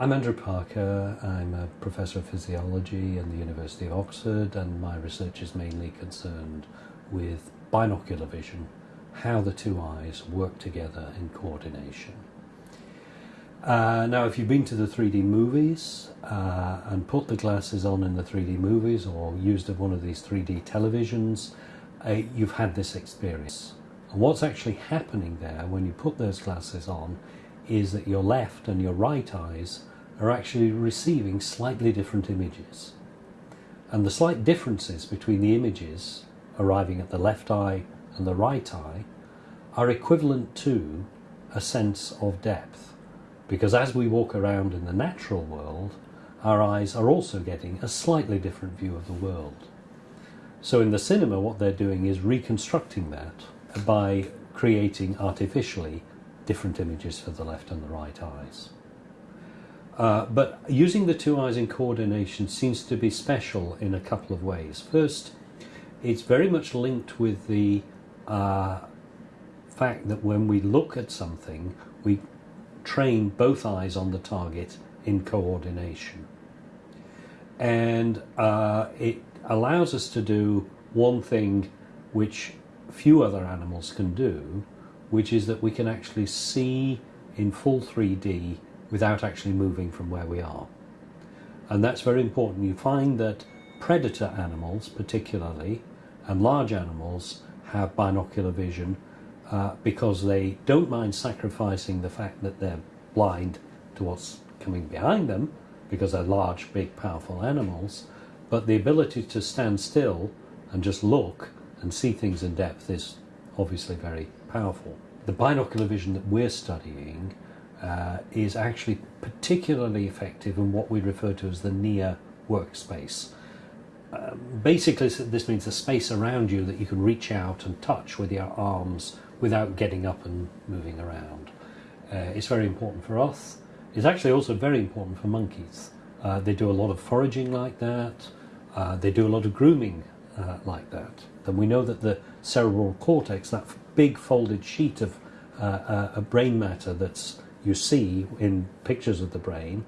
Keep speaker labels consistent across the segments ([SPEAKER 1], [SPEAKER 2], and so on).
[SPEAKER 1] I'm Andrew Parker. I'm a professor of physiology in the University of Oxford, and my research is mainly concerned with binocular vision, how the two eyes work together in coordination. Uh, now, if you've been to the 3D movies uh, and put the glasses on in the 3D movies or used one of these 3D televisions, uh, you've had this experience. And what's actually happening there when you put those glasses on is that your left and your right eyes are actually receiving slightly different images. And the slight differences between the images arriving at the left eye and the right eye are equivalent to a sense of depth. Because as we walk around in the natural world, our eyes are also getting a slightly different view of the world. So in the cinema, what they're doing is reconstructing that by creating artificially different images for the left and the right eyes. Uh, but using the two eyes in coordination seems to be special in a couple of ways. First, it's very much linked with the uh, fact that when we look at something, we train both eyes on the target in coordination. And uh, it allows us to do one thing which few other animals can do, which is that we can actually see in full 3D without actually moving from where we are. And that's very important. You find that predator animals, particularly, and large animals have binocular vision uh, because they don't mind sacrificing the fact that they're blind to what's coming behind them because they're large, big, powerful animals, but the ability to stand still and just look and see things in depth is obviously very powerful. The binocular vision that we're studying uh, is actually particularly effective in what we refer to as the near workspace. Uh, basically, this means the space around you that you can reach out and touch with your arms without getting up and moving around. Uh, it's very important for us. It's actually also very important for monkeys. Uh, they do a lot of foraging like that. Uh, they do a lot of grooming uh, like that. And we know that the cerebral cortex, that big folded sheet of uh, brain matter that's you see in pictures of the brain,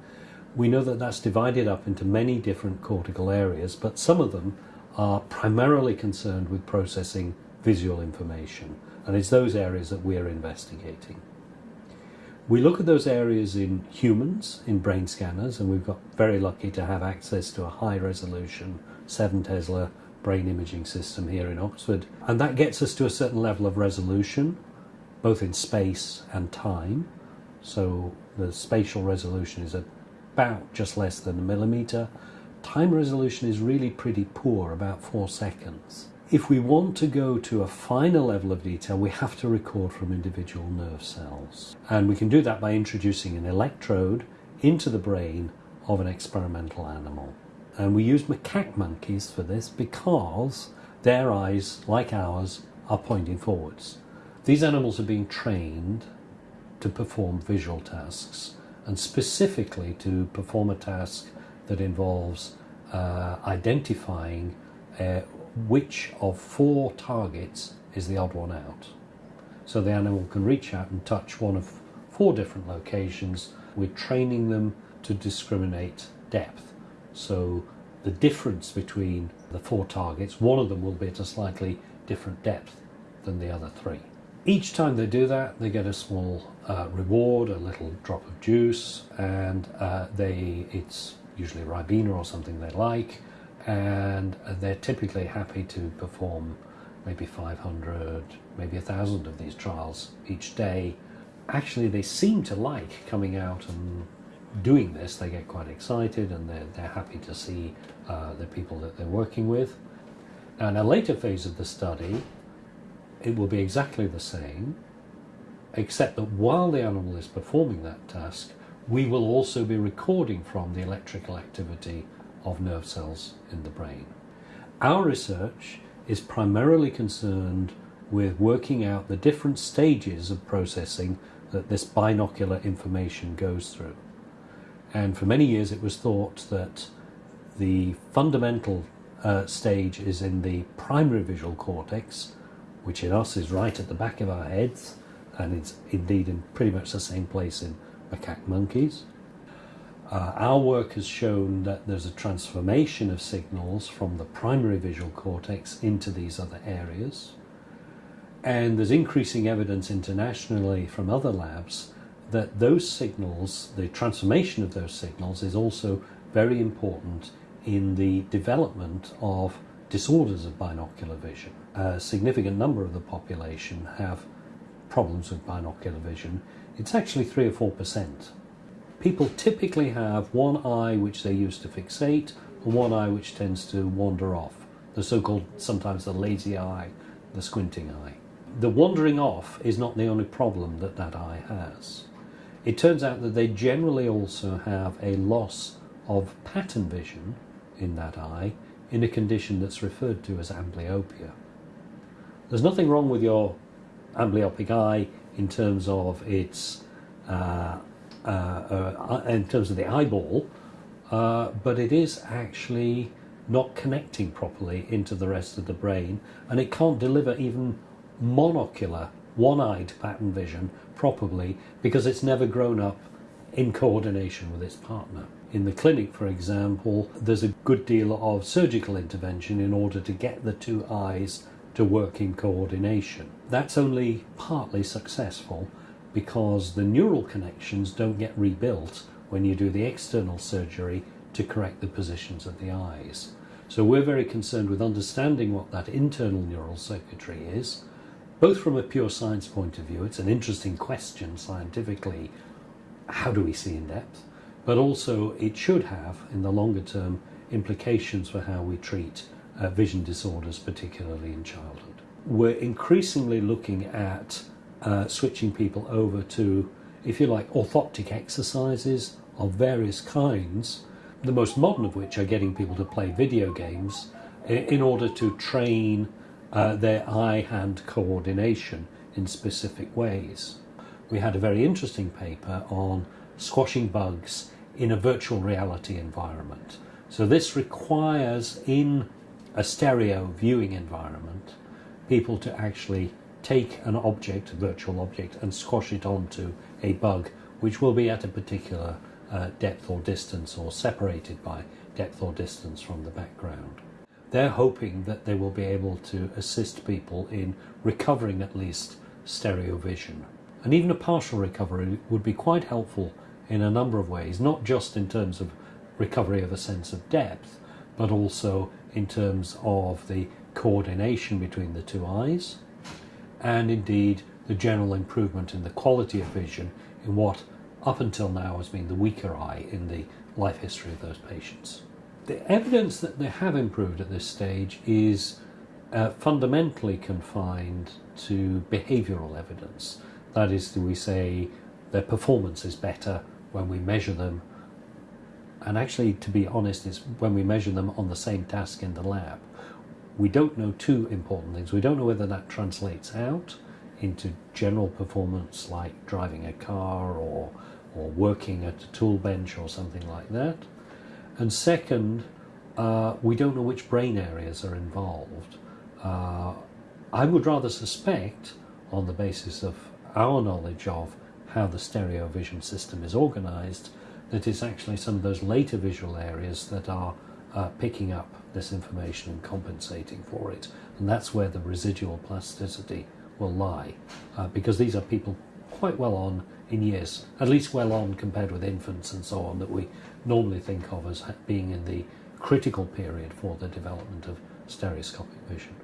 [SPEAKER 1] we know that that's divided up into many different cortical areas, but some of them are primarily concerned with processing visual information, and it's those areas that we're investigating. We look at those areas in humans, in brain scanners, and we've got very lucky to have access to a high resolution 7 Tesla brain imaging system here in Oxford. And that gets us to a certain level of resolution, both in space and time. So the spatial resolution is about just less than a millimeter. Time resolution is really pretty poor, about four seconds. If we want to go to a finer level of detail, we have to record from individual nerve cells. And we can do that by introducing an electrode into the brain of an experimental animal. And we use macaque monkeys for this because their eyes, like ours, are pointing forwards. These animals are being trained to perform visual tasks and specifically to perform a task that involves uh, identifying uh, which of four targets is the odd one out. So the animal can reach out and touch one of four different locations. We're training them to discriminate depth. So the difference between the four targets, one of them will be at a slightly different depth than the other three. Each time they do that, they get a small uh, reward, a little drop of juice, and uh, they it's usually Ribena or something they like, and they're typically happy to perform maybe 500, maybe a thousand of these trials each day. Actually, they seem to like coming out and doing this. They get quite excited and they're, they're happy to see uh, the people that they're working with. Now, in a later phase of the study, it will be exactly the same, except that while the animal is performing that task, we will also be recording from the electrical activity of nerve cells in the brain. Our research is primarily concerned with working out the different stages of processing that this binocular information goes through. And for many years it was thought that the fundamental uh, stage is in the primary visual cortex, which in us is right at the back of our heads, and it's indeed in pretty much the same place in macaque monkeys. Uh, our work has shown that there's a transformation of signals from the primary visual cortex into these other areas. And there's increasing evidence internationally from other labs that those signals, the transformation of those signals, is also very important in the development of disorders of binocular vision. A significant number of the population have problems with binocular vision. It's actually 3 or 4 percent. People typically have one eye which they use to fixate and one eye which tends to wander off. The so-called, sometimes the lazy eye, the squinting eye. The wandering off is not the only problem that that eye has. It turns out that they generally also have a loss of pattern vision in that eye in a condition that's referred to as amblyopia. There's nothing wrong with your amblyopic eye in terms of its uh, uh, uh, in terms of the eyeball, uh, but it is actually not connecting properly into the rest of the brain, and it can't deliver even monocular, one-eyed pattern vision properly because it's never grown up in coordination with its partner. In the clinic, for example, there's a good deal of surgical intervention in order to get the two eyes to work in coordination. That's only partly successful because the neural connections don't get rebuilt when you do the external surgery to correct the positions of the eyes. So we're very concerned with understanding what that internal neural circuitry is, both from a pure science point of view, it's an interesting question scientifically, how do we see in depth, but also it should have, in the longer term, implications for how we treat uh, vision disorders, particularly in childhood. We're increasingly looking at uh, switching people over to, if you like, orthoptic exercises of various kinds, the most modern of which are getting people to play video games in order to train uh, their eye-hand coordination in specific ways. We had a very interesting paper on squashing bugs in a virtual reality environment. So this requires in a stereo viewing environment people to actually take an object, a virtual object, and squash it onto a bug which will be at a particular uh, depth or distance or separated by depth or distance from the background. They're hoping that they will be able to assist people in recovering at least stereo vision. And even a partial recovery would be quite helpful in a number of ways, not just in terms of recovery of a sense of depth, but also in terms of the coordination between the two eyes, and indeed the general improvement in the quality of vision in what up until now has been the weaker eye in the life history of those patients. The evidence that they have improved at this stage is uh, fundamentally confined to behavioural evidence. That is, we say their performance is better when we measure them and actually to be honest it's when we measure them on the same task in the lab we don't know two important things. We don't know whether that translates out into general performance like driving a car or, or working at a tool bench or something like that. And second, uh, we don't know which brain areas are involved. Uh, I would rather suspect, on the basis of our knowledge of how the stereo vision system is organized, that it's actually some of those later visual areas that are uh, picking up this information and compensating for it. And that's where the residual plasticity will lie, uh, because these are people quite well on in years, at least well on compared with infants and so on, that we normally think of as being in the critical period for the development of stereoscopic vision.